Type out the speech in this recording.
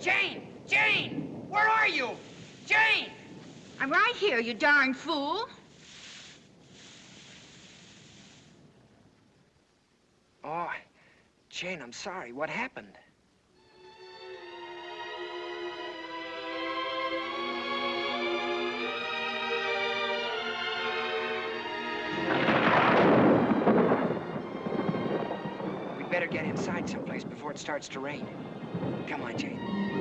Jane! Jane! Where are you? Jane! I'm right here, you darn fool. Oh, Jane, I'm sorry. What happened? We better get inside someplace before it starts to rain. Come on, Jane.